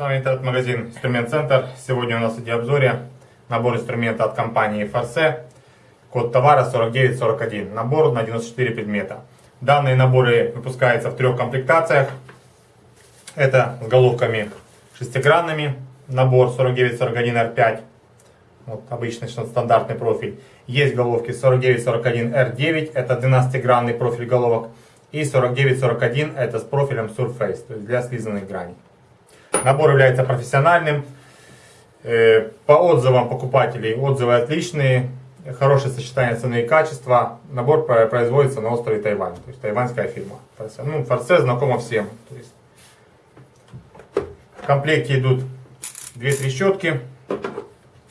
вами интернет-магазин Инструмент Центр. Сегодня у нас в обзоре набор инструмента от компании Force. Код товара 4941. Набор на 94 предмета. Данные наборы выпускаются в трех комплектациях. Это с головками шестигранными. Набор 4941R5. Вот обычный стандартный профиль. Есть головки 4941R9. Это 12-гранный профиль головок. И 4941 это с профилем Surface, то есть для слизанных граней. Набор является профессиональным. Э, по отзывам покупателей, отзывы отличные, хорошее сочетание цены и качества. Набор производится на острове Тайвань, то есть тайваньская фирма. Ну, Форсе знакомо всем. То есть в комплекте идут две трещотки.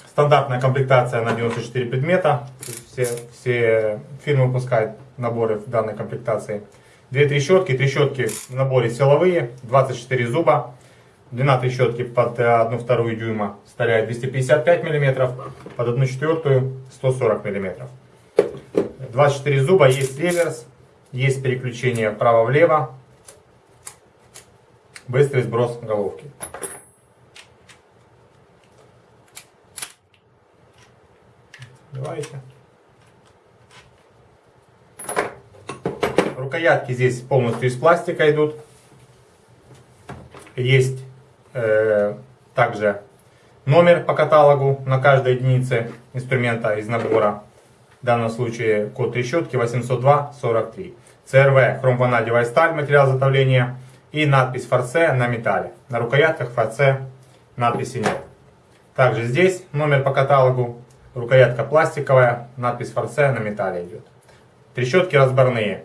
Стандартная комплектация на 94 предмета. Все, все фирмы выпускают наборы в данной комплектации. Две трещотки. Трещотки в наборе силовые, 24 зуба. Длина трещотки под 1 вторую дюйма составляет 255 мм, под 1 четвертую 140 мм. 24 зуба, есть реверс, есть переключение вправо-влево, быстрый сброс головки. Давайте. Рукоятки здесь полностью из пластика идут. Есть Э, также номер по каталогу на каждой единице инструмента из набора. В данном случае код трещотки 802-43. ЦРВ хромванадевая сталь, материал изготовления. И надпись Форсе на металле. На рукоятках Форсе надписи нет. Также здесь номер по каталогу. Рукоятка пластиковая, надпись Форсе на металле идет. Трещотки разборные.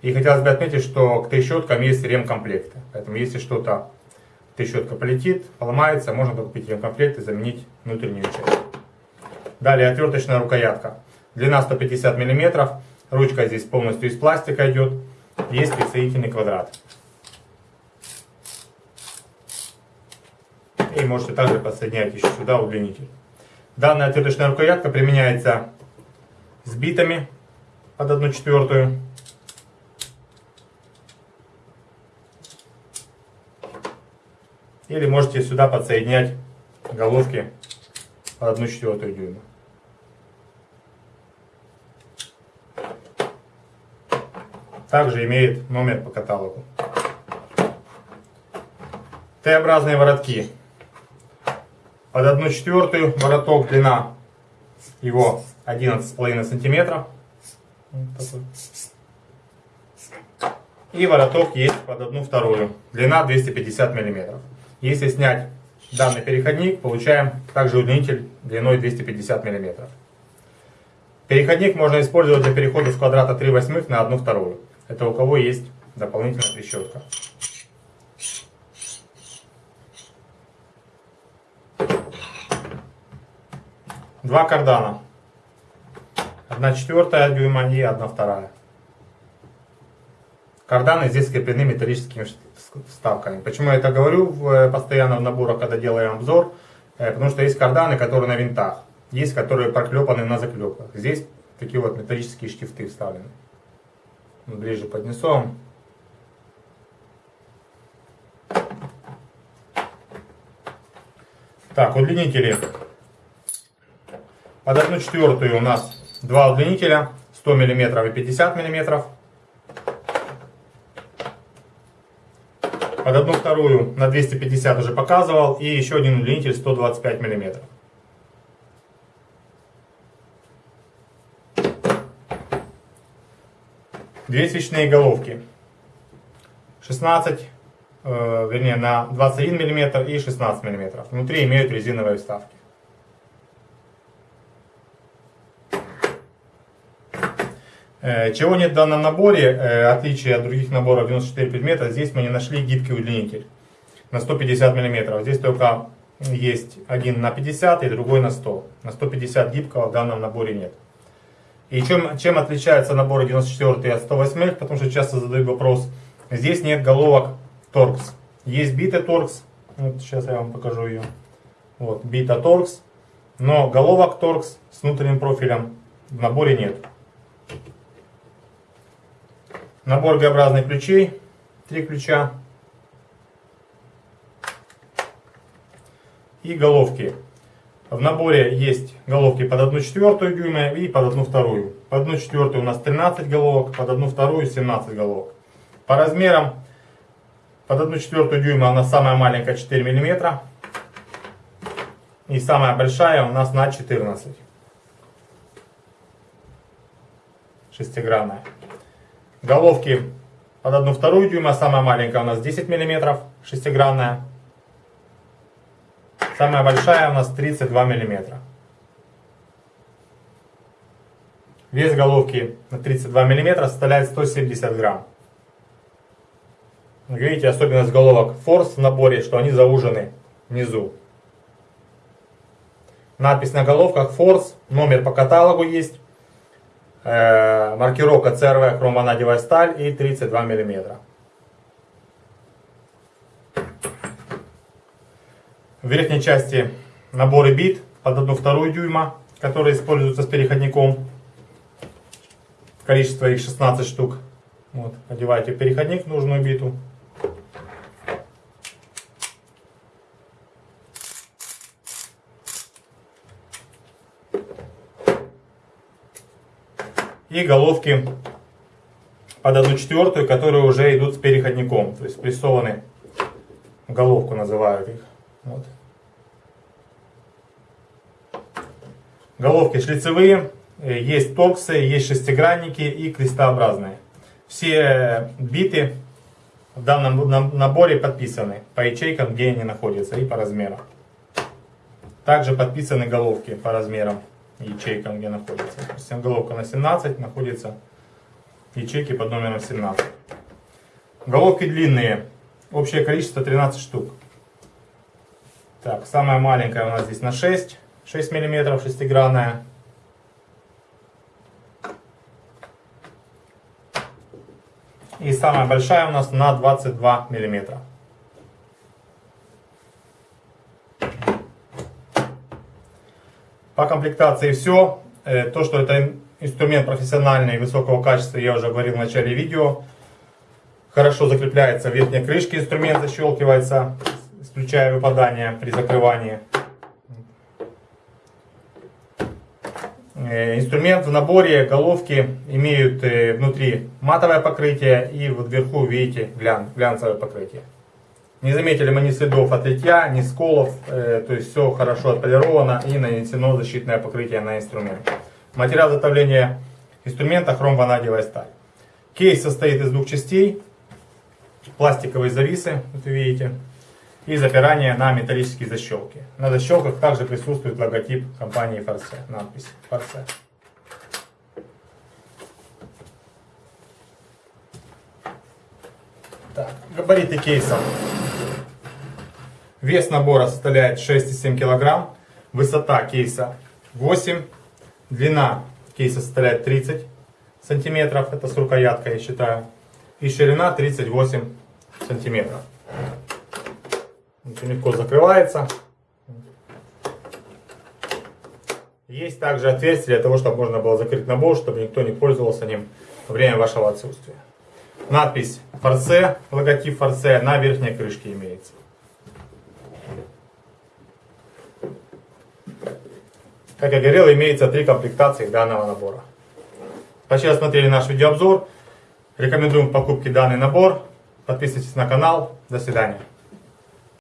И хотелось бы отметить, что к трещоткам есть ремкомплекты. Поэтому если что-то трещотка полетит, поломается, можно докупить ее комплект и заменить внутреннюю часть. Далее отверточная рукоятка. Длина 150 мм, ручка здесь полностью из пластика идет, есть присоединительный квадрат. И можете также подсоединять еще сюда удлинитель. Данная отверточная рукоятка применяется с битами под 1 четвертую Или можете сюда подсоединять головки по 1 четвертую дюйма. Также имеет номер по каталогу. Т-образные воротки. Под 1 четвертую вороток длина его 11,5 сантиметров. И вороток есть под 1 вторую. Длина 250 миллиметров. Если снять данный переходник, получаем также удлинитель длиной 250 мм. Переходник можно использовать для перехода с квадрата 3 восьмых на 1 вторую. Это у кого есть дополнительная трещотка. Два кардана. 1 четвертая дюйма и 1 вторая. Карданы здесь скреплены металлическими вставками. Почему я это говорю э, постоянно в наборах, когда делаем обзор? Э, потому что есть карданы, которые на винтах. Есть, которые проклепаны на заклепках. Здесь такие вот металлические штифты вставлены. Ближе поднесу Так, удлинители. Под 1 четвертую у нас два удлинителя. 100 мм и 50 мм. Под одну вторую на 250 уже показывал, и еще один удлинитель 125 мм. Две свечные головки. 16, э, вернее на 21 мм и 16 мм. Внутри имеют резиновые вставки. Чего нет в данном наборе, э, отличие от других наборов 94 предмета, здесь мы не нашли гибкий удлинитель на 150 мм. Здесь только есть один на 50 и другой на 100. На 150 гибкого в данном наборе нет. И чем, чем отличается набор 94 от 108, потому что часто задают вопрос, здесь нет головок торкс. Есть бита торкс, вот сейчас я вам покажу ее. Вот, бита торкс, но головок торкс с внутренним профилем в наборе нет. Набор Г-образных ключей, три ключа. и головки. В наборе есть головки под 1 четвертую дюйма и под 1 вторую. Под 1 четвертую у нас 13 головок, под 1 вторую 17 головок. По размерам под 1 четвертую дюйма у нас самая маленькая 4 миллиметра. И самая большая у нас на 14. Шестигранная. Головки под 1 вторую дюйма, самая маленькая у нас 10 миллиметров, шестигранная. Самая большая у нас 32 миллиметра. Вес головки на 32 миллиметра составляет 170 грамм. Видите, особенность головок Force в наборе, что они заужены внизу. Надпись на головках Force, номер по каталогу есть, маркировка CRV хромванадевая сталь и 32 миллиметра. В верхней части наборы бит под 1,2 дюйма, которые используются с переходником. Количество их 16 штук. Вот, одеваете переходник в нужную биту. И головки под 1 четвертую, которые уже идут с переходником. То есть прессованы головку называют их. Вот. Головки шлицевые, э, есть торксы, есть шестигранники и крестообразные. Все биты в данном наборе подписаны по ячейкам, где они находятся и по размерам. Также подписаны головки по размерам ячейкам, где находятся. Допустим, головка на 17 находится ячейки под номером 17. Головки длинные. Общее количество 13 штук. Так, самая маленькая у нас здесь на 6. 6 миллиметров шестигранная. И самая большая у нас на 22 миллиметра. По комплектации все. Э, то, что это инструмент профессиональный, высокого качества, я уже говорил в начале видео. Хорошо закрепляется в верхней крышке, инструмент защелкивается, исключая выпадание при закрывании. Э, инструмент в наборе головки имеют э, внутри матовое покрытие и вот вверху видите глян, глянцевое покрытие. Не заметили мы ни следов от литья, ни сколов, э, то есть все хорошо отполировано и нанесено защитное покрытие на инструмент. Материал изготовления инструмента хром-ванадиевая сталь. Кейс состоит из двух частей, пластиковые зависы, вот вы видите, и запирание на металлические защелки. На защелках также присутствует логотип компании Форсе, надпись Форсе. Так, габариты кейса. Вес набора составляет 6,7 кг, высота кейса 8, длина кейса составляет 30 сантиметров, это с рукояткой я считаю, и ширина 38 сантиметров. Очень легко закрывается. Есть также отверстие для того, чтобы можно было закрыть набор, чтобы никто не пользовался ним во время вашего отсутствия. Надпись Форсе, логотип Форсе на верхней крышке имеется. Как я говорил, имеется три комплектации данного набора. Спасибо, смотрели наш видеообзор. Рекомендуем к покупке данный набор. Подписывайтесь на канал. До свидания.